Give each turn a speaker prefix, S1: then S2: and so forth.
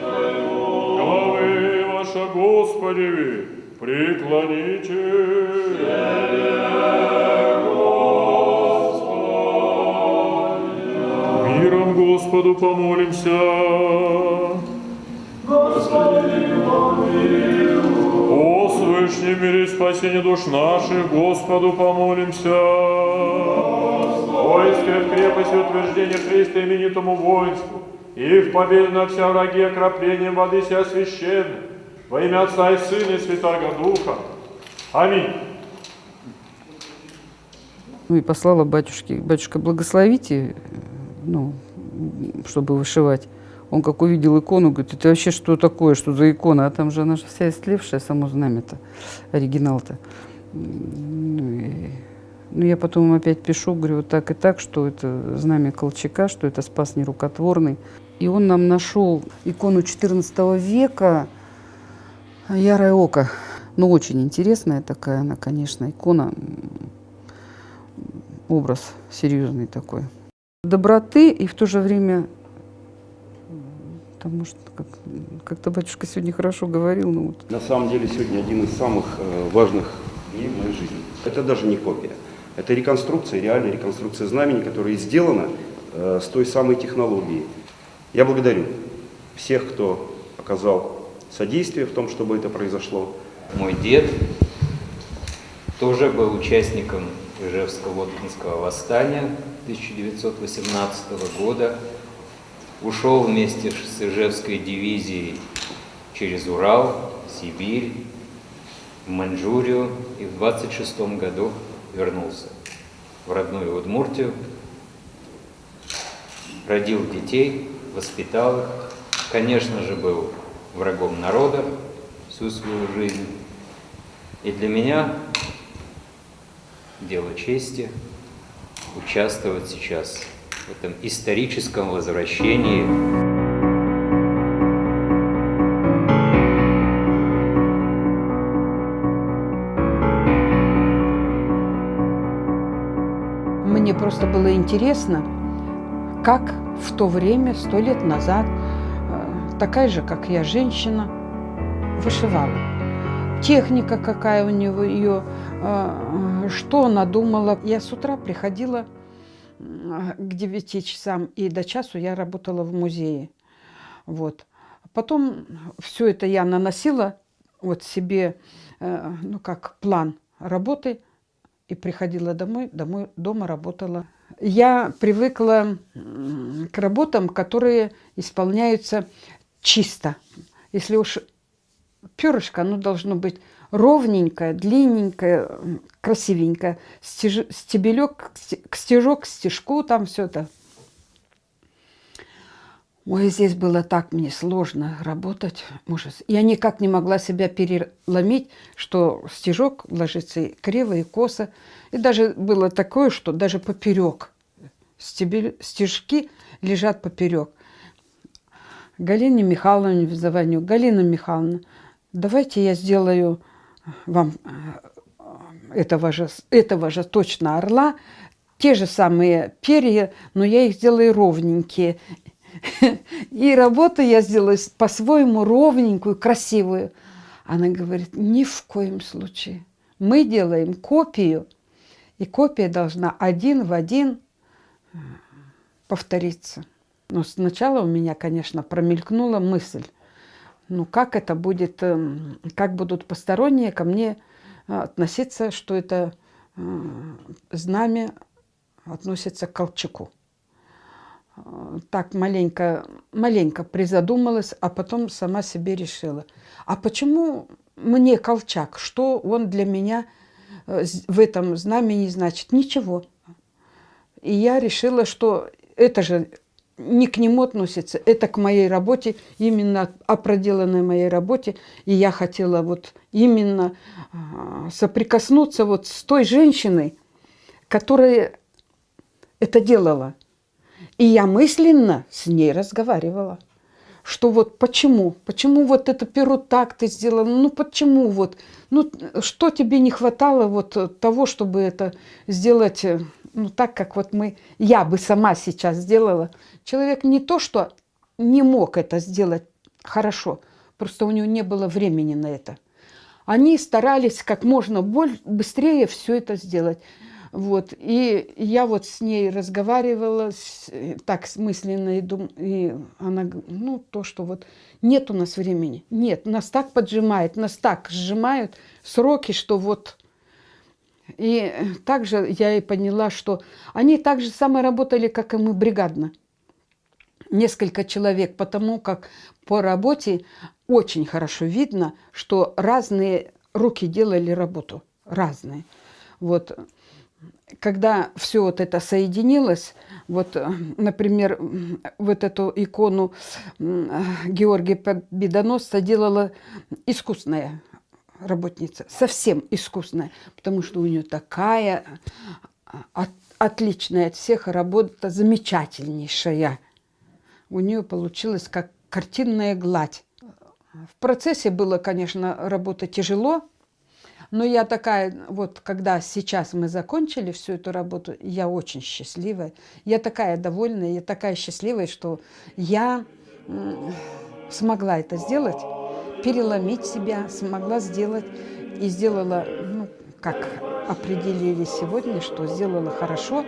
S1: Главы ваша Господи, преклоните. Миром Господу помолимся. О свышнем мире и спасении душ наших, Господу помолимся. Войско в крепости утверждения Христа именитому воинству, и в победу над вся враги окроплением воды сия священной, во имя Отца и Сына и Святаго Духа. Аминь.
S2: Ну и послала батюшке, батюшка, благословите, ну, чтобы вышивать. Он как увидел икону, говорит, это вообще что такое, что за икона? А там же она же вся истлевшая, само знамя-то, оригинал-то. Ну, и- ну, я потом опять пишу, говорю, вот так и так, что это знамя Колчака, что это спас нерукотворный. И он нам нашел икону XIV века «Ярое око». Ну, очень интересная такая она, конечно, икона, образ серьезный такой. Доброты и в то же время, потому что как, как-то батюшка сегодня хорошо говорил, ну вот
S3: На самом деле сегодня один из самых э, важных дней в моей жизни. Это даже не копия. Это реконструкция, реальная реконструкция знамени, которая сделана э, с той самой технологией. Я благодарю всех, кто оказал содействие в том, чтобы это произошло.
S4: Мой дед тоже был участником Ижевско-Воткинского восстания 1918 года. Ушел вместе с Ижевской дивизией через Урал, Сибирь, Маньчжурию и в 26 году вернулся в родную Удмуртию, родил детей, воспитал их, конечно же, был врагом народа всю свою жизнь. И для меня дело чести участвовать сейчас в этом историческом возвращении
S5: Мне просто было интересно, как в то время, сто лет назад, э, такая же, как я, женщина, вышивала. Техника какая у него ее, э, что она думала. Я с утра приходила к 9 часам, и до часу я работала в музее. Вот. Потом все это я наносила вот себе, э, ну как план работы, и приходила домой, домой, дома работала. Я привыкла к работам, которые исполняются чисто. Если уж перышко, оно должно быть ровненькое, длинненькое, красивенькое. Стеж- стебелек к сте- к стежок, стежку, там все это. Ой, здесь было так мне сложно работать, ужас. Я никак не могла себя переломить, что стежок ложится криво, и косо. И даже было такое, что даже поперек стебель- стежки лежат поперек. Галине Михайловне вызыванию. Галина Михайловна, давайте я сделаю вам э, этого же, этого же точно орла, те же самые перья, но я их сделаю ровненькие. И работу я сделаю с- по-своему ровненькую, красивую. Она говорит, ни в коем случае. Мы делаем копию, и копия должна один в один э, повториться. Но сначала у меня, конечно, промелькнула мысль, ну как это будет, эм, как будут посторонние ко мне э, относиться, что это э, знамя относится к Колчаку. Э, Так маленько, маленько призадумалась, а потом сама себе решила. А почему мне Колчак? Что он для меня э, в этом знамени значит? Ничего. И я решила, что это же не к нему относится, это к моей работе, именно о проделанной моей работе. И я хотела вот именно а, соприкоснуться вот с той женщиной, которая это делала. И я мысленно с ней разговаривала. Что вот почему? Почему вот это перо так ты сделала? Ну почему вот? Ну что тебе не хватало вот того, чтобы это сделать э, ну так, как вот мы, я бы сама сейчас сделала. Человек не то, что не мог это сделать, хорошо. Просто у нее не было времени на это. Они старались как можно боль- быстрее все это сделать. Вот. И я вот с ней разговаривала э, так смысленно, и, дум, и она, ну, то, что вот нет у нас времени. Нет, нас так поджимает, нас так сжимают сроки, что вот... И э, также я и поняла, что они так же самое работали, как и мы, бригадно несколько человек, потому как по работе очень хорошо видно, что разные руки делали работу, разные. Вот. Когда все вот это соединилось, вот, э, например, вот эту икону э, Георгия Победоносца делала искусная работница, совсем искусная, потому что у нее такая а, от- отличная от всех работа, замечательнейшая у нее получилось как картинная гладь. В процессе было, конечно, работа тяжело, но я такая, вот когда сейчас мы закончили всю эту работу, я очень счастливая. Я такая довольная, я такая счастливая, что я смогла это сделать, переломить себя, смогла сделать и сделала, ну, как определили сегодня, что сделала хорошо,